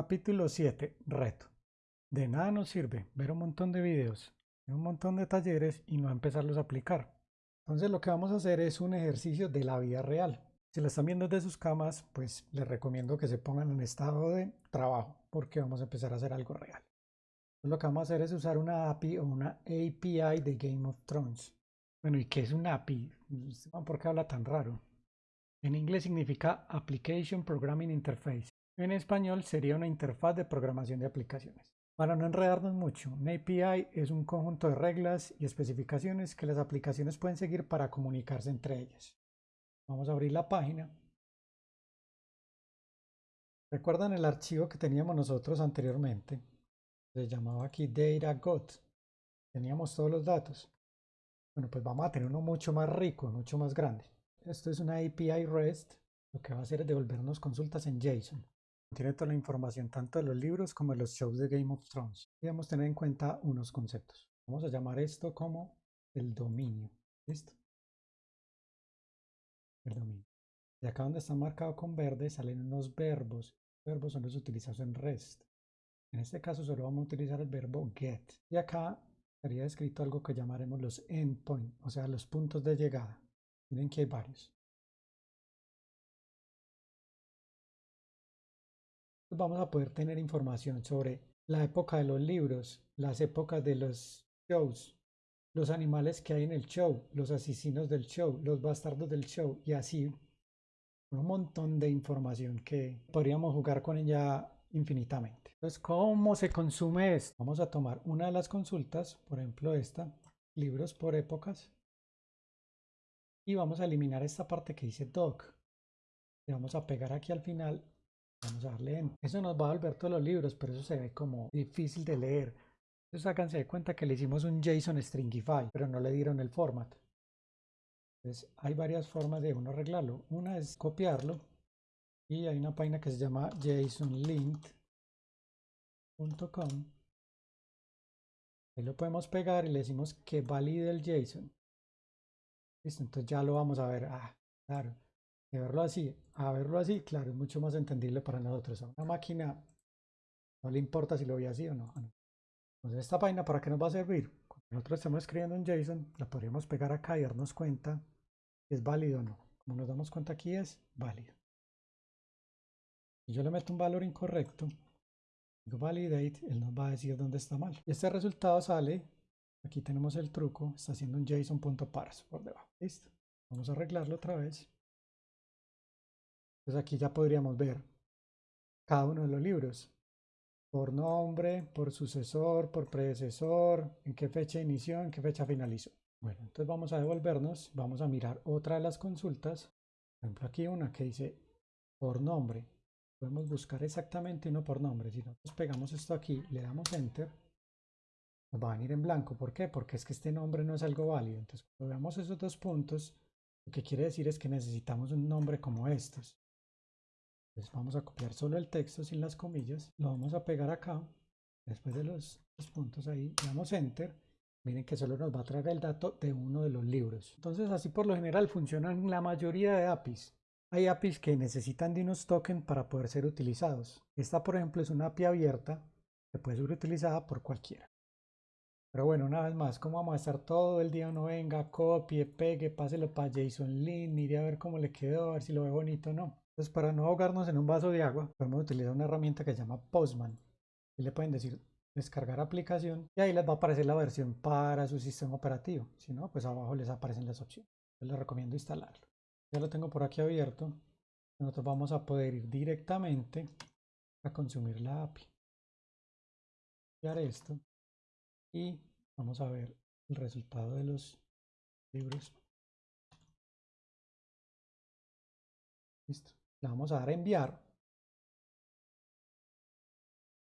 Capítulo 7. Reto. De nada nos sirve ver un montón de videos, un montón de talleres y no empezarlos a aplicar. Entonces lo que vamos a hacer es un ejercicio de la vida real. Si lo están viendo desde sus camas, pues les recomiendo que se pongan en estado de trabajo porque vamos a empezar a hacer algo real. Entonces, lo que vamos a hacer es usar una API o una API de Game of Thrones. Bueno, ¿y qué es una API? ¿Por qué habla tan raro? En inglés significa Application Programming Interface. En español sería una interfaz de programación de aplicaciones. Para no enredarnos mucho, una API es un conjunto de reglas y especificaciones que las aplicaciones pueden seguir para comunicarse entre ellas. Vamos a abrir la página. ¿Recuerdan el archivo que teníamos nosotros anteriormente? Se llamaba aquí DataGot. Teníamos todos los datos. Bueno, pues vamos a tener uno mucho más rico, mucho más grande. Esto es una API REST. Lo que va a hacer es devolvernos consultas en JSON. Tiene toda la información tanto de los libros como de los shows de Game of Thrones. Debemos tener en cuenta unos conceptos. Vamos a llamar esto como el dominio. ¿Listo? El dominio. Y acá donde está marcado con verde salen unos verbos. Los verbos son los utilizados en REST. En este caso solo vamos a utilizar el verbo get. Y acá estaría escrito algo que llamaremos los endpoints, o sea, los puntos de llegada. Miren que hay varios. Vamos a poder tener información sobre la época de los libros, las épocas de los shows, los animales que hay en el show, los asesinos del show, los bastardos del show y así un montón de información que podríamos jugar con ella infinitamente. Entonces, ¿cómo se consume esto? Vamos a tomar una de las consultas, por ejemplo esta, libros por épocas, y vamos a eliminar esta parte que dice doc. Le vamos a pegar aquí al final Vamos a darle en. Eso nos va a volver todos los libros, pero eso se ve como difícil de leer. Entonces háganse de cuenta que le hicimos un JSON Stringify, pero no le dieron el format. Entonces hay varias formas de uno arreglarlo. Una es copiarlo y hay una página que se llama jasonlint.com. Ahí lo podemos pegar y le decimos que valide el JSON. Listo, entonces ya lo vamos a ver. Ah, claro de verlo así a verlo así, claro, es mucho más entendible para nosotros. A una máquina no le importa si lo ve así o no. Entonces esta página para qué nos va a servir? Cuando nosotros estamos escribiendo en JSON, la podríamos pegar acá y darnos cuenta si es válido o no. Como nos damos cuenta aquí es válido. Si yo le meto un valor incorrecto, validate, él nos va a decir dónde está mal. Y este resultado sale, aquí tenemos el truco, está haciendo un JSON.parse por debajo. Listo. Vamos a arreglarlo otra vez. Entonces aquí ya podríamos ver cada uno de los libros. Por nombre, por sucesor, por predecesor, en qué fecha inició, en qué fecha finalizó. Bueno, entonces vamos a devolvernos, vamos a mirar otra de las consultas. Por ejemplo, aquí una que dice por nombre. Podemos buscar exactamente uno por nombre. Si nosotros pegamos esto aquí, le damos enter, nos va a venir en blanco. ¿Por qué? Porque es que este nombre no es algo válido. Entonces, cuando veamos esos dos puntos, lo que quiere decir es que necesitamos un nombre como estos vamos a copiar solo el texto sin las comillas, lo vamos a pegar acá, después de los, puntos ahí, damos enter, miren que solo nos va a traer el dato de uno de los libros. Entonces así por lo general funcionan la mayoría de APIs. Hay APIs que necesitan de unos tokens para poder ser utilizados. Esta por ejemplo es una API abierta que puede ser utilizada por cualquiera. Pero bueno, una vez más, como vamos a estar todo el día? Uno venga, copie, pegue, páselo para JSON Link, mire a ver cómo le quedó, a ver si lo ve bonito o no. Entonces, para no ahogarnos en un vaso de agua, podemos utilizar una herramienta que se llama Postman. Y le pueden decir descargar aplicación y ahí les va a aparecer la versión para su sistema operativo. Si no, pues abajo les aparecen las opciones. Yo les recomiendo instalarlo. Ya lo tengo por aquí abierto. Nosotros vamos a poder ir directamente a consumir la API. Copiar esto y vamos a ver el resultado de los libros. Le vamos a dar a enviar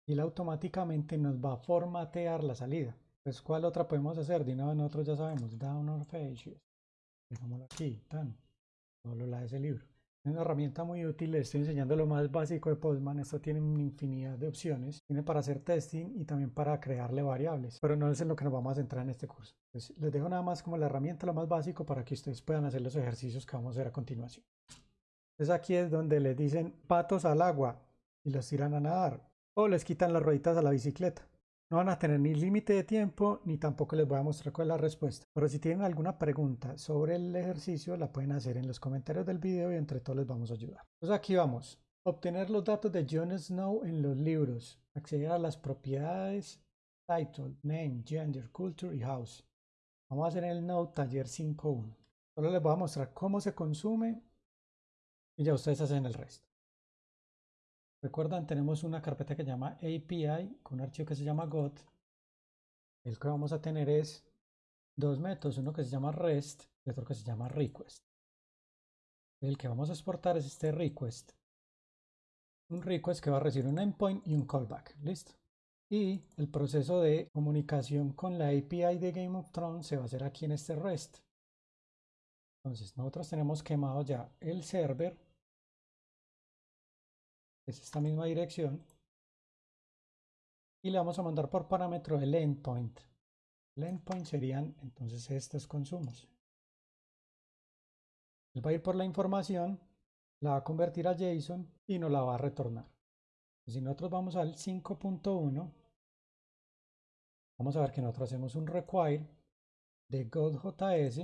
y él automáticamente nos va a formatear la salida. Pues, ¿cuál otra podemos hacer? De una nosotros ya sabemos, down or pages. Dejámoslo aquí, tan. Solo la de ese libro. Es una herramienta muy útil, les estoy enseñando lo más básico de Postman. Esto tiene una infinidad de opciones. Tiene para hacer testing y también para crearle variables. Pero no es en lo que nos vamos a centrar en este curso. Pues, les dejo nada más como la herramienta lo más básico para que ustedes puedan hacer los ejercicios que vamos a hacer a continuación. Entonces aquí es donde les dicen patos al agua y los tiran a nadar. o les quitan las rueditas a la bicicleta. No van a tener ni límite de tiempo ni tampoco les voy a mostrar cuál es la respuesta. Pero si tienen alguna pregunta sobre el ejercicio la pueden hacer en los comentarios del video y entre todos les vamos a ayudar. Entonces aquí vamos. Obtener los datos de Jon Snow en los libros. Acceder a las propiedades title, name, gender, culture y house. Vamos a hacer el node taller 5.1. Solo les voy a mostrar cómo se consume y ya ustedes hacen el resto. Recuerdan, tenemos una carpeta que se llama API con un archivo que se llama GOT. El que vamos a tener es dos métodos, uno que se llama REST y otro que se llama REQUEST. El que vamos a exportar es este REQUEST. Un REQUEST que va a recibir un endpoint y un callback. ¿Listo? Y el proceso de comunicación con la API de Game of Thrones se va a hacer aquí en este REST. Entonces, nosotros tenemos quemado ya el server es esta misma dirección y le vamos a mandar por parámetro el endpoint. El endpoint serían entonces estos consumos. Él va a ir por la información, la va a convertir a JSON y nos la va a retornar. Si nosotros vamos al 5.1, vamos a ver que nosotros hacemos un require de godjs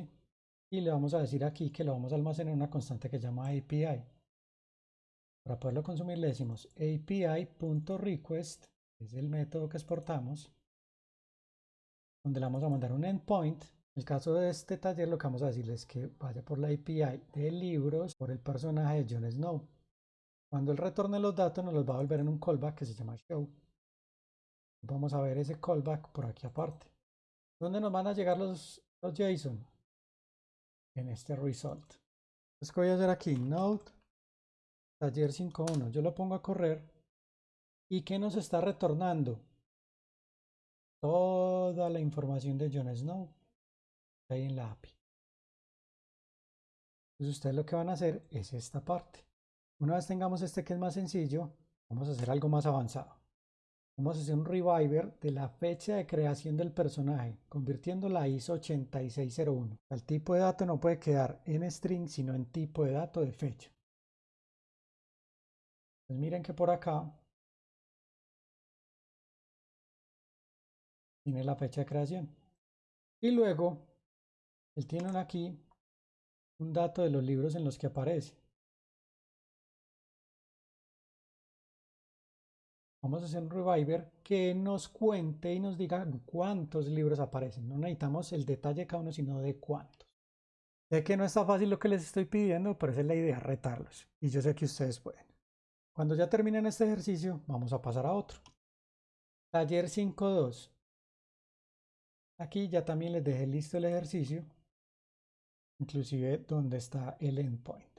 y le vamos a decir aquí que lo vamos a almacenar en una constante que se llama API. Para poderlo consumir le decimos api.request, es el método que exportamos, donde le vamos a mandar un endpoint. En el caso de este taller lo que vamos a decirle es que vaya por la API de libros por el personaje de Jon Snow. Cuando él retorne los datos nos los va a volver en un callback que se llama show. Vamos a ver ese callback por aquí aparte. ¿Dónde nos van a llegar los, los JSON? En este result. Entonces, ¿qué voy a hacer aquí? Node taller 5.1. Yo lo pongo a correr. ¿Y qué nos está retornando? Toda la información de Jon Snow ahí en la API. Entonces ustedes lo que van a hacer es esta parte. Una vez tengamos este que es más sencillo, vamos a hacer algo más avanzado. Vamos a hacer un reviver de la fecha de creación del personaje, convirtiendo la ISO 8601. El tipo de dato no puede quedar en string, sino en tipo de dato de fecha. Pues miren que por acá tiene la fecha de creación. Y luego, él tiene aquí un dato de los libros en los que aparece. Vamos a hacer un reviver que nos cuente y nos diga cuántos libros aparecen. No necesitamos el detalle de cada uno, sino de cuántos. Sé que no está fácil lo que les estoy pidiendo, pero esa es la idea, retarlos. Y yo sé que ustedes pueden. Cuando ya terminen este ejercicio, vamos a pasar a otro. Taller 5.2. Aquí ya también les dejé listo el ejercicio, inclusive donde está el endpoint.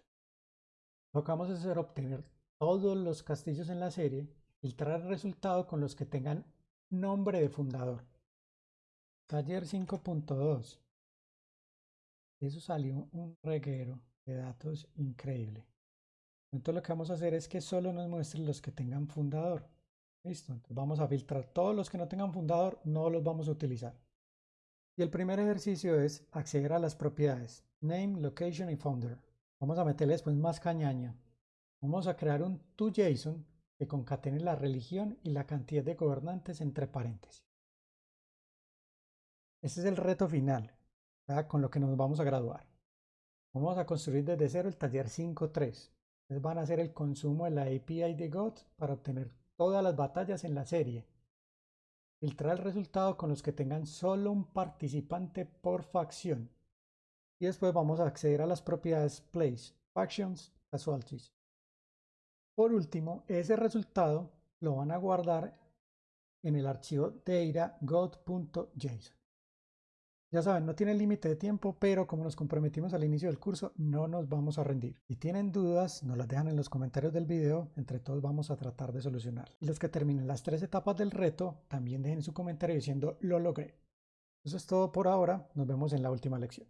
Lo que vamos a hacer obtener todos los castillos en la serie, filtrar el resultado con los que tengan nombre de fundador. Taller 5.2. Eso salió un reguero de datos increíble. Entonces lo que vamos a hacer es que solo nos muestre los que tengan fundador. Listo, vamos a filtrar todos los que no tengan fundador, no los vamos a utilizar. Y el primer ejercicio es acceder a las propiedades name, location y founder. Vamos a meterle después más cañaña. Vamos a crear un toJSON que concatene la religión y la cantidad de gobernantes entre paréntesis. Este es el reto final, con lo que nos vamos a graduar. Vamos a construir desde cero el taller 5.3 van a hacer el consumo de la API de GOT para obtener todas las batallas en la serie. Filtrar el resultado con los que tengan solo un participante por facción. Y después vamos a acceder a las propiedades Place, Factions, Casualties. Por último, ese resultado lo van a guardar en el archivo data.god.json. Ya saben, no tiene límite de tiempo, pero como nos comprometimos al inicio del curso, no nos vamos a rendir. Si tienen dudas, nos las dejan en los comentarios del video, entre todos vamos a tratar de solucionar. Y los que terminen las tres etapas del reto, también dejen su comentario diciendo lo logré. Eso es todo por ahora, nos vemos en la última lección.